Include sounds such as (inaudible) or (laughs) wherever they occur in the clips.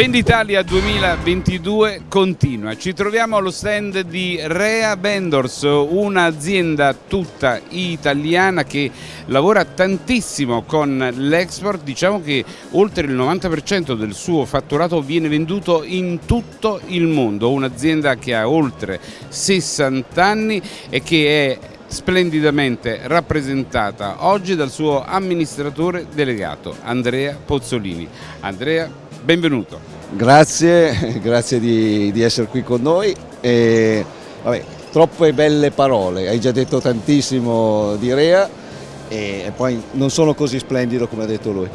Venditalia 2022 continua. Ci troviamo allo stand di Rea Vendors, un'azienda tutta italiana che lavora tantissimo con l'export. Diciamo che oltre il 90% del suo fatturato viene venduto in tutto il mondo. Un'azienda che ha oltre 60 anni e che è splendidamente rappresentata oggi dal suo amministratore delegato Andrea Pozzolini. Andrea, benvenuto. Grazie, (laughs) grazie di, di, essere qui con noi. E, vabbè, troppe belle parole, hai già detto tantissimo di Rea e, poi non sono così splendido come ha detto lui.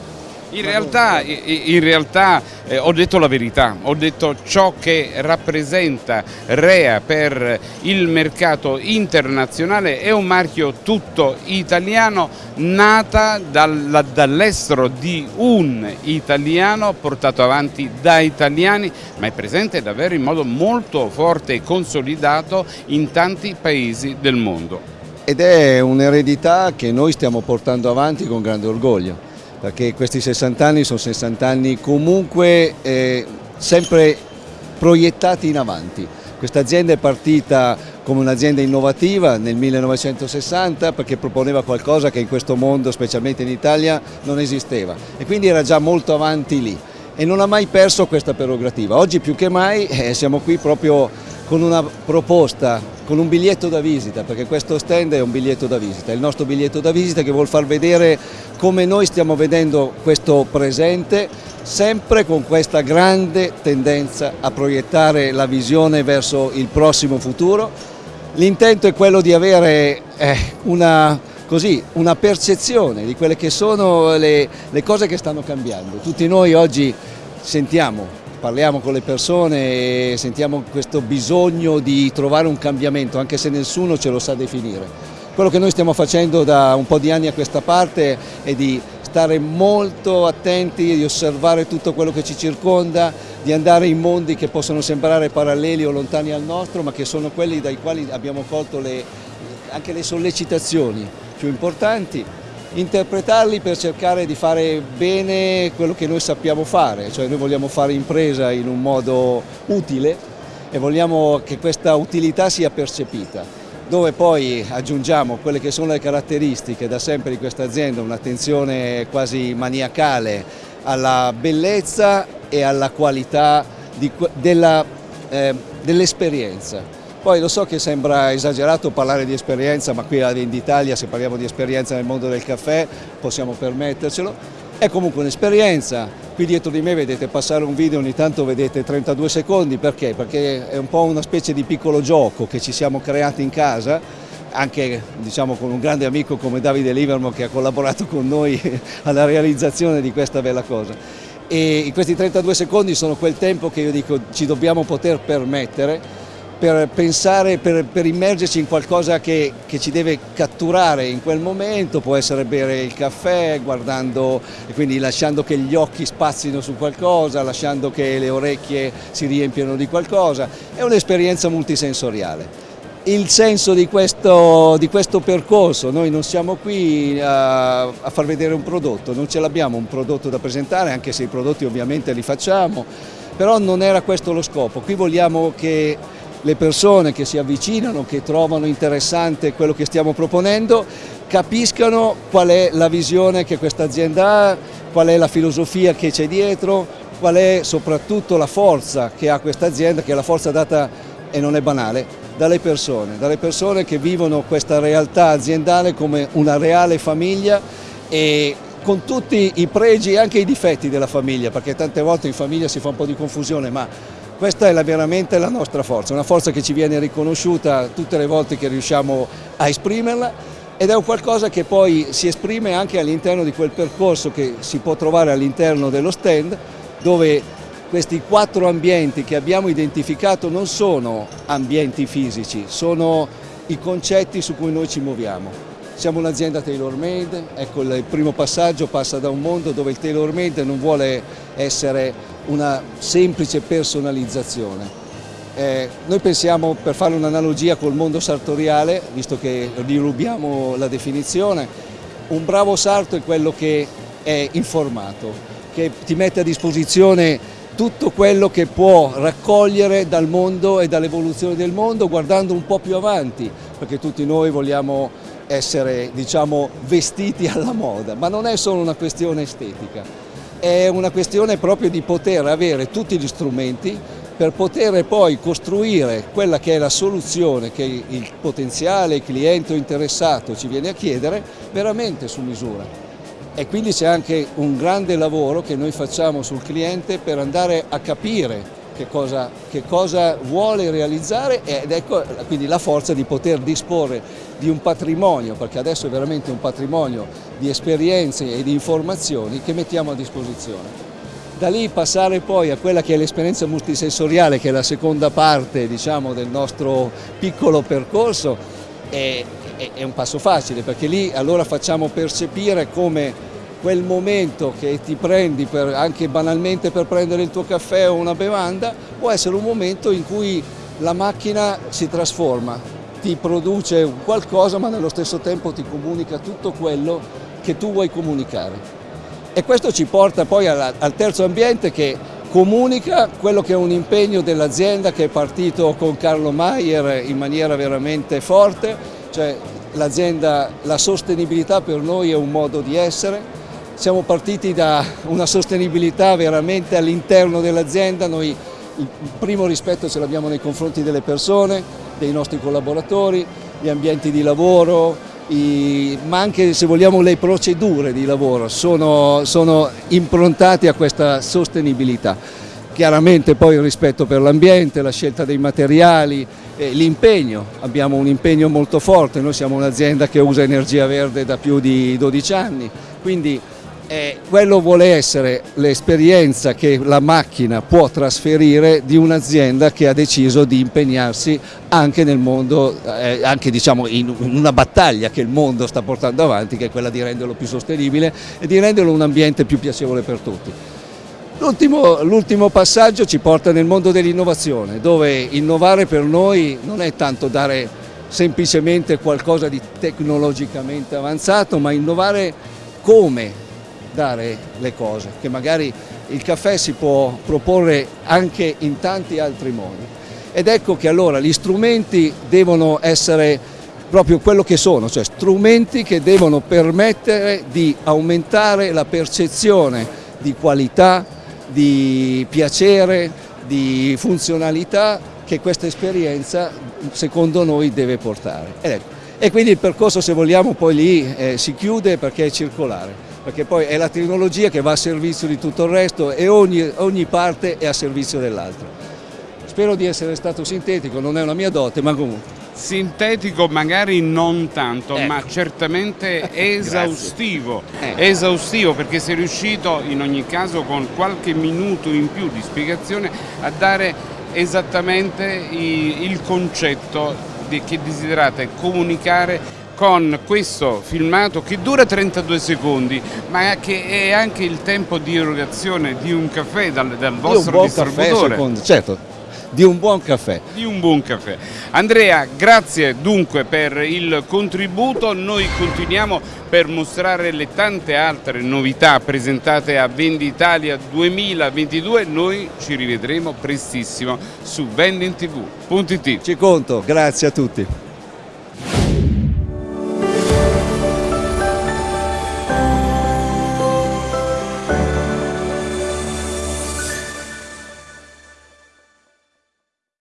In realtà, in realtà eh, ho detto la verità, ho detto ciò che rappresenta Rea per il mercato internazionale è un marchio tutto italiano nata dal, dall'estero di un italiano portato avanti da italiani ma è presente davvero in modo molto forte e consolidato in tanti paesi del mondo. Ed è un'eredità che noi stiamo portando avanti con grande orgoglio perché questi 60 anni sono 60 anni comunque eh, sempre proiettati in avanti. Questa azienda è partita come un'azienda innovativa nel 1960 perché proponeva qualcosa che in questo mondo, specialmente in Italia, non esisteva e quindi era già molto avanti lì e non ha mai perso questa prerogativa. Oggi più che mai eh, siamo qui proprio con una proposta, con un biglietto da visita, perché questo stand è un biglietto da visita, è il nostro biglietto da visita che vuol far vedere come noi stiamo vedendo questo presente, sempre con questa grande tendenza a proiettare la visione verso il prossimo futuro. L'intento è quello di avere eh, una, così, una, percezione di quelle che sono le, le cose che stanno cambiando. Tutti noi oggi sentiamo parliamo con le persone e sentiamo questo bisogno di trovare un cambiamento, anche se nessuno ce lo sa definire. Quello che noi stiamo facendo da un po' di anni a questa parte è di stare molto attenti, di osservare tutto quello che ci circonda, di andare in mondi che possono sembrare paralleli o lontani al nostro, ma che sono quelli dai quali abbiamo colto le, anche le sollecitazioni più importanti interpretarli per cercare di fare bene quello che noi sappiamo fare, cioè noi vogliamo fare impresa in un modo utile e vogliamo che questa utilità sia percepita, dove poi aggiungiamo quelle che sono le caratteristiche da sempre di questa azienda, un'attenzione quasi maniacale alla bellezza e alla qualità dell'esperienza. Eh, poi lo so che sembra esagerato parlare di esperienza, ma qui ad Inditalia se parliamo di esperienza nel mondo del caffè possiamo permettercelo. È comunque un'esperienza, qui dietro di me vedete passare un video, ogni tanto vedete 32 secondi, perché? Perché è un po' una specie di piccolo gioco che ci siamo creati in casa, anche diciamo, con un grande amico come Davide Livermo che ha collaborato con noi (laughs) alla realizzazione di questa bella cosa. E questi 32 secondi sono quel tempo che io dico ci dobbiamo poter permettere per pensare, per, per immergerci in qualcosa che, che, ci deve catturare in quel momento, può essere bere il caffè, guardando e quindi lasciando che gli occhi spazzino su qualcosa, lasciando che le orecchie si riempiano di qualcosa, è un'esperienza multisensoriale. Il senso di questo, di questo, percorso, noi non siamo qui a, a far vedere un prodotto, non ce l'abbiamo un prodotto da presentare, anche se i prodotti ovviamente li facciamo, però non era questo lo scopo, qui vogliamo che le persone che si avvicinano, che trovano interessante quello che stiamo proponendo, capiscano qual è la visione che questa azienda ha, qual è la filosofia che c'è dietro, qual è soprattutto la forza che ha questa azienda, che è la forza data, e non è banale, dalle persone, dalle persone che vivono questa realtà aziendale come una reale famiglia e con tutti i pregi e anche i difetti della famiglia, perché tante volte in famiglia si fa un po' di confusione, ma questa è la, veramente la nostra forza, una forza che ci viene riconosciuta tutte le volte che riusciamo a esprimerla ed è un qualcosa che poi si esprime anche all'interno di quel percorso che si può trovare all'interno dello stand dove questi quattro ambienti che abbiamo identificato non sono ambienti fisici, sono i concetti su cui noi ci muoviamo. Siamo un'azienda tailor made, ecco il primo passaggio passa da un mondo dove il tailor made non vuole essere una semplice personalizzazione. Eh, noi pensiamo, per fare un'analogia col mondo sartoriale, visto che rirubiamo la definizione, un bravo sarto è quello che è informato, che ti mette a disposizione tutto quello che può raccogliere dal mondo e dall'evoluzione del mondo guardando un po' più avanti, perché tutti noi vogliamo essere diciamo, vestiti alla moda, ma non è solo una questione estetica, è una questione proprio di poter avere tutti gli strumenti per poter poi costruire quella che è la soluzione che il potenziale cliente o interessato ci viene a chiedere veramente su misura. E quindi c'è anche un grande lavoro che noi facciamo sul cliente per andare a capire che cosa, che cosa vuole realizzare ed ecco quindi la forza di poter disporre di un patrimonio, perché adesso è veramente un patrimonio di esperienze e di informazioni che mettiamo a disposizione. Da lì passare poi a quella che è l'esperienza multisensoriale, che è la seconda parte diciamo, del nostro piccolo percorso, è, è, è un passo facile, perché lì allora facciamo percepire come quel momento che ti prendi per, anche banalmente per prendere il tuo caffè o una bevanda può essere un momento in cui la macchina si trasforma, ti produce qualcosa ma nello stesso tempo ti comunica tutto quello che tu vuoi comunicare. E questo ci porta poi al terzo ambiente che comunica quello che è un impegno dell'azienda che è partito con Carlo Maier in maniera veramente forte, cioè l'azienda, la sostenibilità per noi è un modo di essere, siamo partiti da una sostenibilità veramente all'interno dell'azienda, noi il primo rispetto ce l'abbiamo nei confronti delle persone, dei nostri collaboratori, gli ambienti di lavoro, i, ma anche se vogliamo le procedure di lavoro sono, sono improntate a questa sostenibilità. Chiaramente poi il rispetto per l'ambiente, la scelta dei materiali, eh, l'impegno, abbiamo un impegno molto forte, noi siamo un'azienda che usa energia verde da più di 12 anni, quindi eh, quello vuole essere l'esperienza che la macchina può trasferire di un'azienda che ha deciso di impegnarsi anche nel mondo, eh, anche diciamo in una battaglia che il mondo sta portando avanti, che è quella di renderlo più sostenibile e di renderlo un ambiente più piacevole per tutti. L'ultimo passaggio ci porta nel mondo dell'innovazione, dove innovare per noi non è tanto dare semplicemente qualcosa di tecnologicamente avanzato, ma innovare come dare le cose, che magari il caffè si può proporre anche in tanti altri modi. Ed ecco che allora gli strumenti devono essere proprio quello che sono, cioè strumenti che devono permettere di aumentare la percezione di qualità, di piacere, di funzionalità che questa esperienza secondo noi deve portare. Ecco, e quindi il percorso se vogliamo poi lì eh, si chiude perché è circolare perché poi è la tecnologia che va a servizio di tutto il resto e ogni, ogni parte è a servizio dell'altro. Spero di essere stato sintetico, non è una mia dote, ma comunque. Sintetico magari non tanto, ecco. ma certamente (laughs) esaustivo, ecco. esaustivo perché sei riuscito in ogni caso con qualche minuto in più di spiegazione a dare esattamente il concetto che desiderate comunicare con questo filmato che dura 32 secondi ma che è anche il tempo di erogazione di un caffè dal, dal vostro distributore. Caffè, certo, di un buon caffè. Di un buon caffè. Andrea, grazie dunque per il contributo, noi continuiamo per mostrare le tante altre novità presentate a Venditalia 2022, noi ci rivedremo prestissimo su vendingtv.it. Ci conto, grazie a tutti.